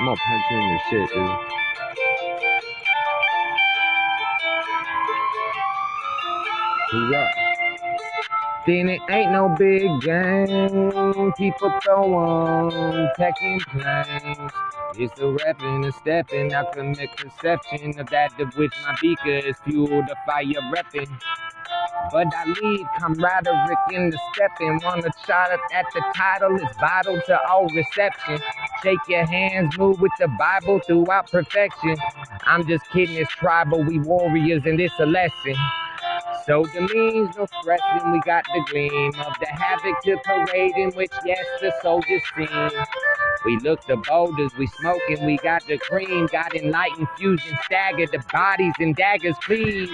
I'm gonna punch you in your shit, dude. Hoorah. Then it ain't no big game. People throw on taking planes. It's the rapping and stepping. I commit conception of that of which my beaker is fueled the fire repping. But I lead camaraderie in the stepping. Wanna shot at the title is vital to all reception. Shake your hands, move with the Bible throughout perfection. I'm just kidding, it's tribal, we warriors, and it's a lesson. So the means no stressing, we got the gleam of the havoc to parade in which yes the soldiers sing. We look the boulders, we smoking, we got the cream, got enlightened fusion stagger, the bodies and daggers please.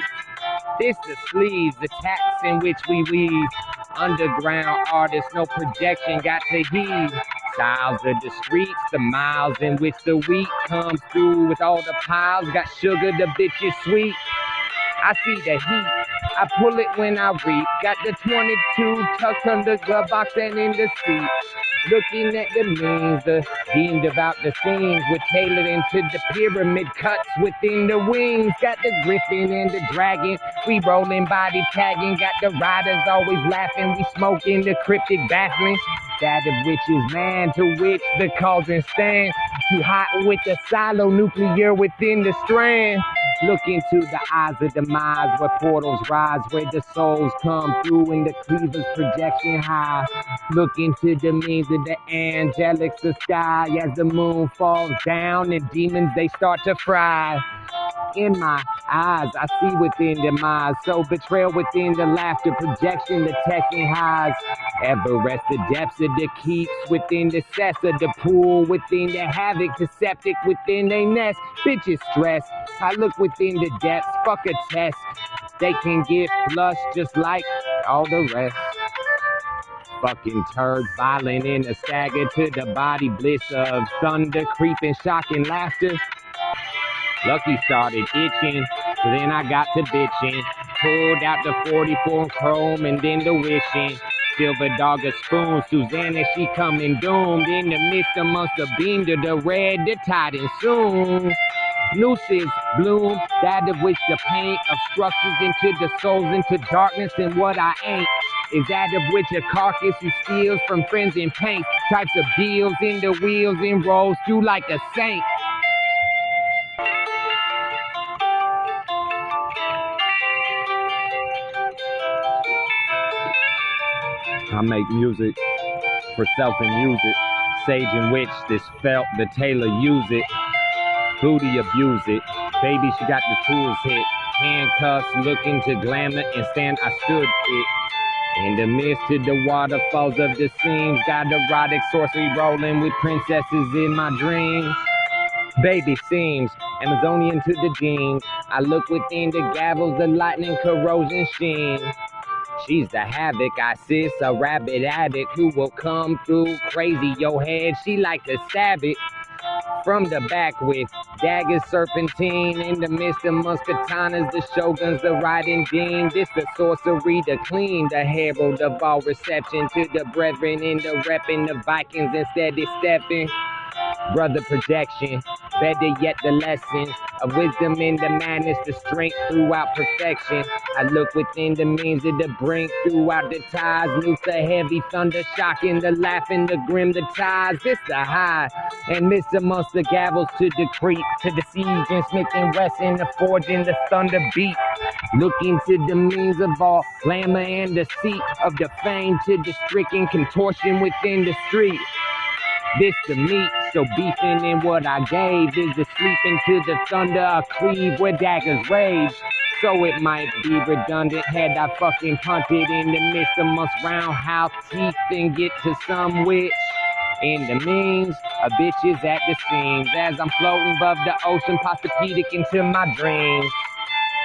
This the sleeves, the taps in which we weave. Underground artists, no projection, got to heave. Styles of the streets, the miles in which the wheat comes through with all the piles. Got sugar, the bitch is sweet. I see the heat. I pull it when I reap. Got the 22 tucked under glove box and in the seat. Looking at the means, the deemed about the scenes. We're tailored into the pyramid cuts within the wings. Got the griffin and the dragon. We rolling body tagging. Got the riders always laughing. We smoking the cryptic baffling. That of which is man to which the cauldron stand. Too hot with the silo nuclear within the strand. Look into the eyes of demise where portals rise, where the souls come through in the cleavers projection high. Look into the means of the angelics the sky as the moon falls down and demons they start to fry. In my eyes, I see within demise, so betrayal within the laughter, projection, the teching highs. Everest, the depths of the keeps within the cess of the pool, within the havoc, the septic within their nest. Bitches stress. I look within the depths, fuck a test. They can get flushed just like all the rest. Fucking turd violent in a stagger to the body bliss of thunder, creeping, shocking laughter. Lucky started itching, so then I got to bitching. Pulled out the 44 chrome and then the wishing. Silver dog a spoon, Susanna, she coming doomed. In the midst amongst the beam to the red, the tide and soon. Nooses bloom, that of which the paint structures into the souls into darkness and what I ain't. Is that of which a carcass who steals from friends and paint types of deals in the wheels and rolls through like a saint. I make music for self and use it. Sage and witch, this felt the tailor use it. Booty abuse it. Baby, she got the tools hit. Handcuffs, looking to glamour and stand. I stood it. In the midst of the waterfalls of the seams, got erotic sorcery rolling with princesses in my dreams. Baby seems Amazonian to the jeans. I look within the gavels, the lightning corrosion sheen. She's the havoc, I sis, a rabbit addict who will come through crazy your head. She like to stab it from the back with daggers, serpentine in the midst of muskatanas, the shoguns, the riding dean. This the sorcery, the clean, the herald of all reception to the brethren in the repping the Vikings instead of stepping. Brother projection, better yet the lessons of wisdom in the madness, the strength throughout perfection. I look within the means of the brink throughout the ties, loose the heavy thunder, shocking the laughing, the grim, the ties. This the high, and miss amongst the gavels to the creep, to the siege and Smith and the forging, the thunder beat. Look into the means of all glamour and deceit of the fame to the stricken contortion within the street. This the meat, so beefing in what I gave is the sleeping to the thunder, a cleave where daggers rage. So it might be redundant had I fucking punted in the midst of amongst roundhouse teeth and get to some witch. In the means, a bitch is at the seams as I'm floating above the ocean, Posturepedic into my dreams.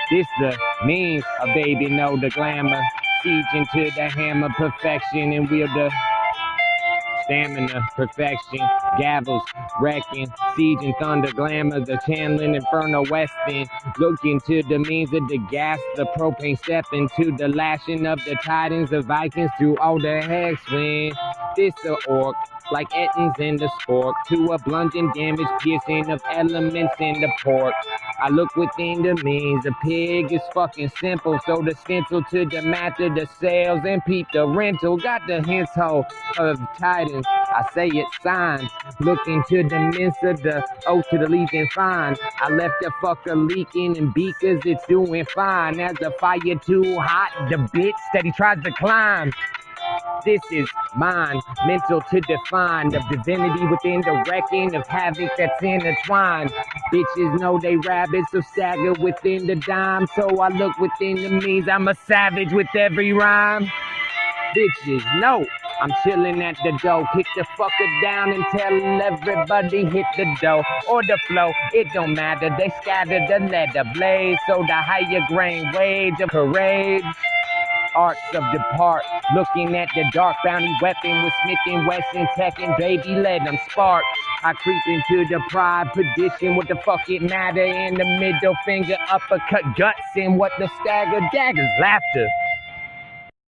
This the means, a baby know the glamour, siege into the hammer, perfection and wield the stamina, perfection, gavels, wrecking, siege and thunder, glamour, the channeling, inferno, westin. Looking to the means of the gas, the propane step into the lashing of the titans, the Vikings through all the hex wind. This the orc, like Ettins in the spork, To a bludgeon damage, piercing of elements in the port. I look within the means, the pig is fucking simple. So the stencil to the matter, the sales, and peep the rental. Got the hints hole of Titans. I say it signs. Looking to the Mensa, the O to the Legion fine. I left the fucker leaking in beakers, it's doing fine. As the fire too hot, the bitch that he tries to climb. This is mine, mental to define the divinity within the wrecking of havoc that's intertwined. Bitches know they rabbits, so stagger within the dime. So I look within the means, I'm a savage with every rhyme. Bitches know I'm chilling at the door. Kick the fucker down and tell everybody hit the door or the flow. It don't matter. They scatter the leather blades, so the higher grain wage of parades arts of depart. Looking at the dark bounty weapon with Smith and Wesson, Tech and baby, let them spark. I creep into the pride perdition. What the fuck it matter? In the middle finger, uppercut guts, and what the stagger daggers laughter.